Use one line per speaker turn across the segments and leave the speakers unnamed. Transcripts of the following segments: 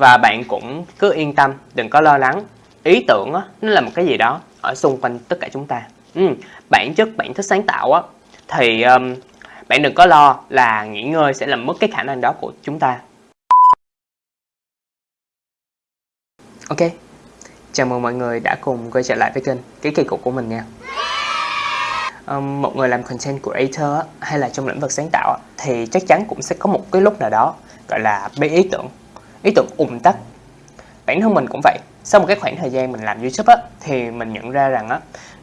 và bạn cũng cứ yên tâm đừng có lo lắng. Ý tưởng á, nó là một cái gì đó ở xung quanh tất cả chúng ta. Ừ, bản chất bạn thích sáng tạo á thì um, bạn đừng có lo là nghỉ ngơi sẽ làm mất cái khả năng đó của chúng ta. Ok chào mừng mọi người đã cùng quay trở lại với kênh cái kỳ cục của mình nha. Um, một người làm content creator hay là trong lĩnh vực sáng tạo thì chắc chắn cũng sẽ có một cái lúc nào đó gọi là bị ý tưởng ý tưởng ùn tắc bản thân mình cũng vậy. Sau một cái khoảng thời gian mình làm youtube á, thì mình nhận ra rằng á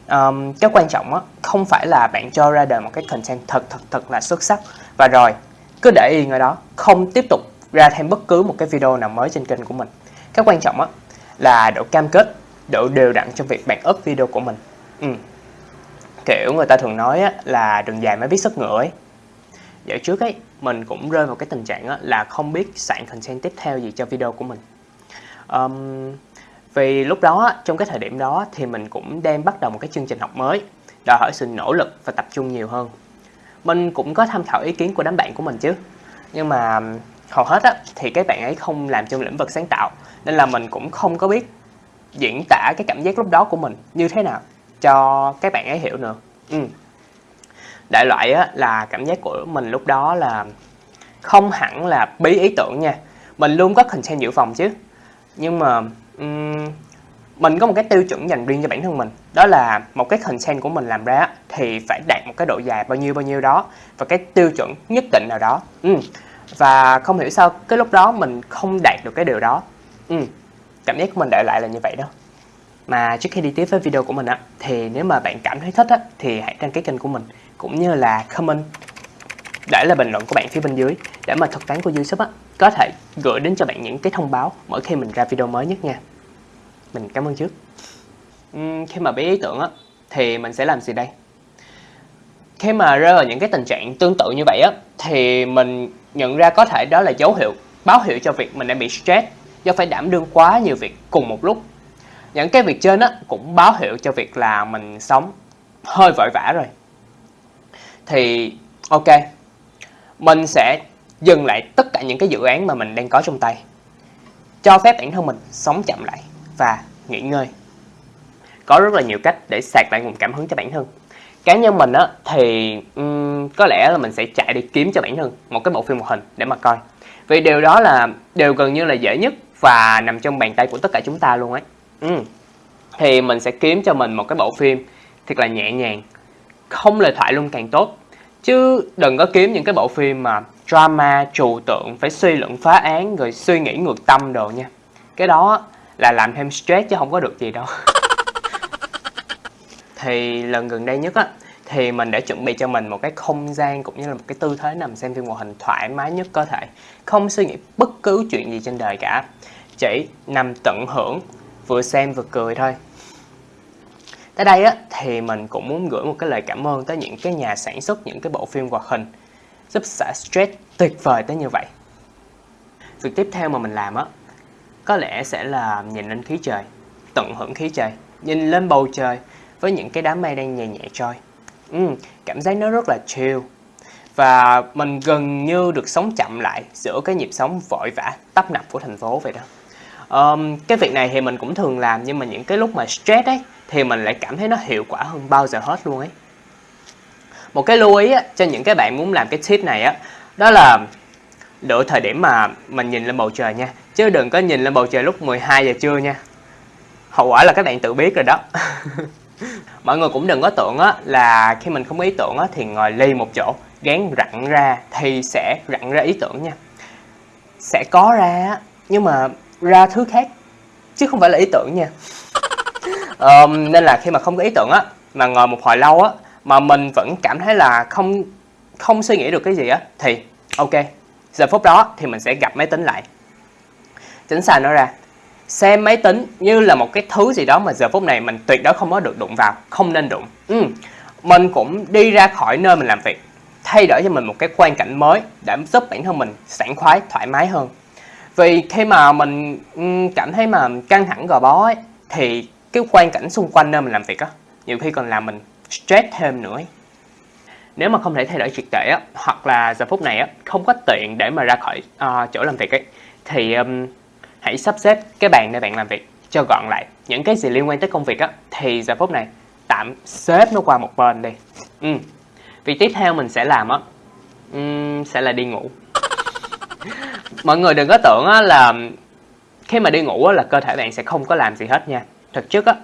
um, cái quan trọng á, không phải là bạn cho ra đời một cái content thật thật thật là xuất sắc. Và rồi cứ để yên ở đó không tiếp tục ra thêm bất cứ một cái video nào mới trên kênh của mình. Cái quan trọng á là độ cam kết độ đều đặn trong việc bạn up video của mình. Ừ. kiểu người ta thường nói á, là đường dài mới biết sức ngựa ấy dạo trước ấy mình cũng rơi vào cái tình trạng á, là không biết soạn content tiếp theo gì cho video của mình. Um, vì lúc đó trong cái thời điểm đó thì mình cũng đang bắt đầu một cái chương trình học mới đòi hỏi sự nỗ lực và tập trung nhiều hơn. Mình cũng có tham khảo ý kiến của đám bạn của mình chứ nhưng mà hầu hết á, thì các bạn ấy không làm trong lĩnh vực sáng tạo nên là mình cũng không có biết diễn tả cái cảm giác lúc đó của mình như thế nào cho các bạn ấy hiểu nữa. Ừ đại loại á, là cảm giác của mình lúc đó là không hẳn là bí ý tưởng nha mình luôn có content dự phòng chứ nhưng mà um, mình có một cái tiêu chuẩn dành riêng cho bản thân mình đó là một cái content của mình làm ra thì phải đạt một cái độ dài bao nhiêu bao nhiêu đó và cái tiêu chuẩn nhất định nào đó ừ. và không hiểu sao cái lúc đó mình không đạt được cái điều đó ừ. cảm giác của mình đại lại là như vậy đó mà trước khi đi tiếp với video của mình á thì nếu mà bạn cảm thấy thích á thì hãy đăng ký kênh của mình cũng như là comment để là bình luận của bạn phía bên dưới để mà thuật toán của YouTube á có thể gửi đến cho bạn những cái thông báo mỗi khi mình ra video mới nhất nha. Mình cảm ơn trước. Uhm, khi mà biết ý tưởng á thì mình sẽ làm gì đây? Khi mà rơi vào những cái tình trạng tương tự như vậy á thì mình nhận ra có thể đó là dấu hiệu báo hiệu cho việc mình đang bị stress do phải đảm đương quá nhiều việc cùng một lúc những cái việc trên á cũng báo hiệu cho việc là mình sống hơi vội vã rồi. Thì ok mình sẽ dừng lại tất cả những cái dự án mà mình đang có trong tay. Cho phép bản thân mình sống chậm lại và nghỉ ngơi. Có rất là nhiều cách để sạc lại nguồn cảm hứng cho bản thân. Cá nhân mình á thì um, có lẽ là mình sẽ chạy đi kiếm cho bản thân một cái bộ phim hoạt hình để mà coi. Vì điều đó là điều gần như là dễ nhất và nằm trong bàn tay của tất cả chúng ta luôn ấy ừ. thì mình sẽ kiếm cho mình một cái bộ phim thật là nhẹ nhàng, không lời thoại luôn càng tốt. Chứ đừng có kiếm những cái bộ phim mà drama, trừu tượng, phải suy luận phá án, rồi suy nghĩ ngược tâm đồ nha. Cái đó là làm thêm stress chứ không có được gì đâu. Thì lần gần đây nhất á, thì mình đã chuẩn bị cho mình một cái không gian cũng như là một cái tư thế nằm xem phim hoạt hình thoải mái nhất có thể. Không suy nghĩ bất cứ chuyện gì trên đời cả. Chỉ nằm tận hưởng vừa xem vừa cười thôi. Tới đây á thì mình cũng muốn gửi một cái lời cảm ơn tới những cái nhà sản xuất những cái bộ phim hoạt hình giúp xả stress tuyệt vời tới như vậy. Việc tiếp theo mà mình làm á có lẽ sẽ là nhìn lên khí trời tận hưởng khí trời nhìn lên bầu trời với những cái đám mây đang nhẹ nhẹ trôi. Ừ, cảm giác nó rất là chill. Và mình gần như được sống chậm lại giữa cái nhịp sống vội vã tấp nập của thành phố vậy đó um, cái việc này thì mình cũng thường làm nhưng mà những cái lúc mà stress ấy thì mình lại cảm thấy nó hiệu quả hơn bao giờ hết luôn ấy. Một cái lưu ý á, cho những cái bạn muốn làm cái tip này á đó là lựa thời điểm mà mình nhìn lên bầu trời nha. Chứ đừng có nhìn lên bầu trời lúc 12 giờ trưa nha. Hậu quả là các bạn tự biết rồi đó. Mọi người cũng đừng có tưởng á, là khi mình không có ý tưởng á, thì ngồi ly một chỗ gán rặn ra thì sẽ rặn ra ý tưởng nha. Sẽ có ra nhưng mà ra thứ khác chứ không phải là ý tưởng nha. Um, nên là khi mà không có ý tưởng á mà ngồi một hồi lâu á mà mình vẫn cảm thấy là không không suy nghĩ được cái gì á thì ok giờ phút đó thì mình sẽ gặp máy tính lại. Tránh xa nó ra xem máy tính như là một cái thứ gì đó mà giờ phút này mình tuyệt đối không có được đụng vào không nên đụng. Ừ. mình cũng đi ra khỏi nơi mình làm việc thay đổi cho mình một cái quan cảnh mới để giúp bản thân mình sảng khoái thoải mái hơn vì khi mà mình cảm thấy mà căng thẳng gò bó ấy, thì cái quan cảnh xung quanh nơi mình làm việc á nhiều khi còn làm mình stress thêm nữa ấy. nếu mà không thể thay đổi triệt để á hoặc là giờ phút này á không có tiện để mà ra khỏi uh, chỗ làm việc ấy thì um, hãy sắp xếp cái bàn để bạn làm việc cho gọn lại những cái gì liên quan tới công việc á thì giờ phút này tạm xếp nó qua một bên đi ừ. việc tiếp theo mình sẽ làm á um, sẽ là đi ngủ mọi người đừng có tưởng là khi mà đi ngủ là cơ thể bạn sẽ không có làm gì hết nha. Thực chất á,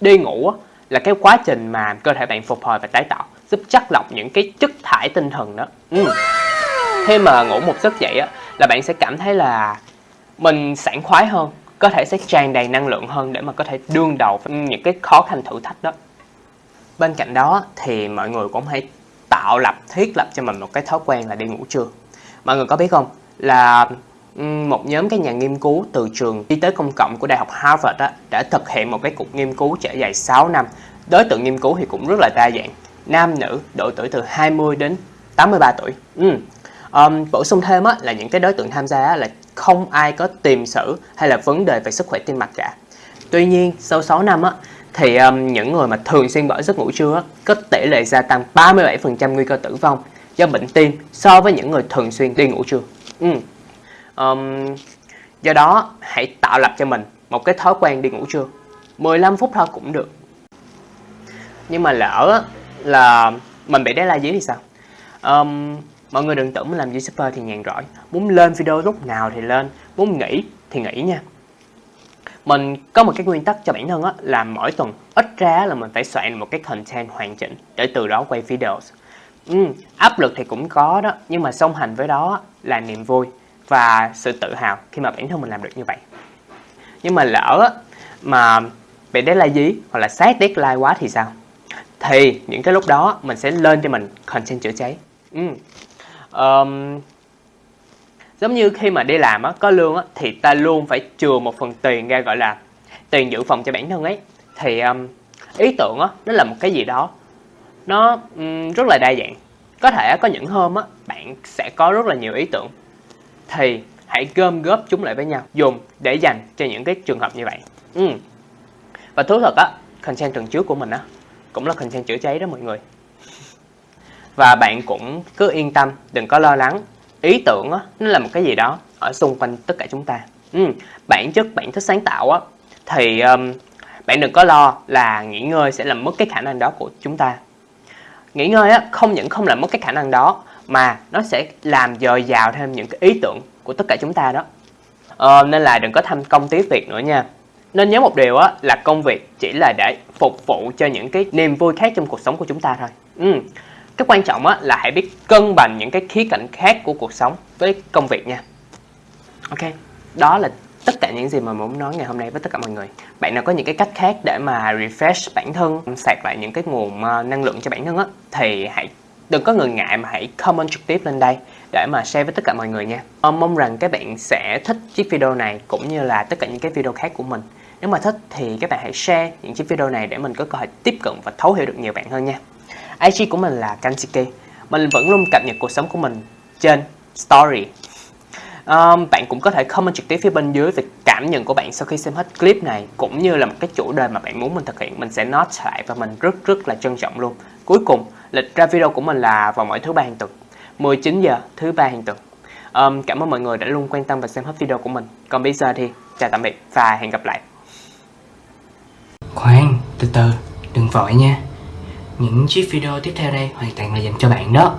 đi ngủ là cái quá trình mà cơ thể bạn phục hồi và tái tạo, giúp chắc lọc những cái chất thải tinh thần đó. Ừ. khi mà ngủ một giấc dậy á là bạn sẽ cảm thấy là mình sảng khoái hơn có thể sẽ tràn đầy năng lượng hơn để mà có thể đương đầu với những cái khó khăn thử thách đó. Bên cạnh đó thì mọi người cũng hãy tạo lập, thiết lập cho mình một cái thói quen là đi ngủ trưa. Mọi người có biết không? Là một nhóm các nhà nghiên cứu từ trường y tế công cộng của Đại học Harvard đó, đã thực hiện một cái cuộc nghiên cứu trải dài 6 năm. Đối tượng nghiên cứu thì cũng rất là đa dạng, nam nữ, độ tuổi từ 20 đến 83 tuổi. Ừ. Um, bổ sung thêm á, là những cái đối tượng tham gia á, là không ai có tiền sử hay là vấn đề về sức khỏe tim mạch cả. Tuy nhiên, sau 6 năm á, thì um, những người mà thường xuyên bỏ giấc ngủ trưa á, có tỷ lệ gia tăng 37% nguy cơ tử vong do bệnh tim so với những người thường xuyên đi ngủ trưa. Ừ. Um, do đó, hãy tạo lập cho mình một cái thói quen đi ngủ trưa. 15 phút thôi cũng được. Nhưng mà lỡ là mình bị deadline dưới thì sao? Um, mọi người đừng tưởng mình làm YouTuber thì nhàn rỗi. Muốn lên video lúc nào thì lên, muốn nghỉ thì nghỉ nha. Mình có một cái nguyên tắc cho bản thân á, là mỗi tuần ít ra là mình phải soạn một cái content hoàn chỉnh để từ đó quay video. Ừ, áp lực thì cũng có đó, nhưng mà song hành với đó là niềm vui và sự tự hào khi mà bản thân mình làm được như vậy. Nhưng mà lỡ mà bị deadline dí hoặc là sát deadline quá thì sao? Thì những cái lúc đó mình sẽ lên cho mình content chữa cháy. Ừ. Um, giống như khi mà đi làm á, có lương á, thì ta luôn phải chừa một phần tiền ra gọi là tiền dự phòng cho bản thân ấy thì um, ý tưởng á, nó là một cái gì đó nó um, rất là đa dạng. Có thể có những hôm á, bạn sẽ có rất là nhiều ý tưởng. Thì hãy gom góp chúng lại với nhau dùng để dành cho những cái trường hợp như vậy. Ừ. và thú thật á content tuần trước của mình á cũng là content chữa cháy đó mọi người. Và bạn cũng cứ yên tâm đừng có lo lắng. Ý tưởng á nó là một cái gì đó ở xung quanh tất cả chúng ta. Ừ. bản chất bản thích sáng tạo á thì um, bạn đừng có lo là nghỉ ngơi sẽ làm mất cái khả năng đó của chúng ta nghỉ ngơi á không những không làm mất cái khả năng đó mà nó sẽ làm dồi dào thêm những cái ý tưởng của tất cả chúng ta đó. Ờ, nên là đừng có tham công tiếc việc nữa nha. Nên nhớ một điều á là công việc chỉ là để phục vụ cho những cái niềm vui khác trong cuộc sống của chúng ta thôi. Ừ. cái quan trọng á là hãy biết cân bằng những cái khía cạnh khác của cuộc sống với công việc nha. Ok đó là tất cả những gì mà muốn nói ngày hôm nay với tất cả mọi người. Bạn nào có những cái cách khác để mà refresh bản thân, sạc lại những cái nguồn ờ, năng lượng cho bản thân á, thì hãy, đừng có ngần ngại mà hãy comment trực tiếp lên đây để mà share với tất cả mọi người nha. Ờ, mong rằng các bạn sẽ thích chiếc video này cũng như là tất cả những cái video khác của mình. Nếu mà thích thì các bạn hãy share những chiếc video này để mình có cơ hội tiếp cận và thấu hiểu được nhiều bạn hơn nha. IG của mình là Kansiki mình vẫn luôn cập nhật cuộc sống của mình trên story um, bạn cũng có thể comment trực tiếp phía bên dưới về cảm nhận của bạn sau khi xem hết clip này cũng như là một cái chủ đề mà bạn muốn mình thực hiện mình sẽ note lại và mình rất rất là trân trọng luôn. Cuối cùng lịch ra video của mình là vào mỗi thứ ba hàng tuần 19 giờ thứ ba hàng tuần. Um, cảm ơn mọi người đã luôn quan tâm và xem hết video của mình. Còn bây giờ thì chào tạm biệt và hẹn gặp lại. Khoan từ từ đừng vội nha. Những chiếc video tiếp theo đây hoàn toàn là dành cho bạn đó.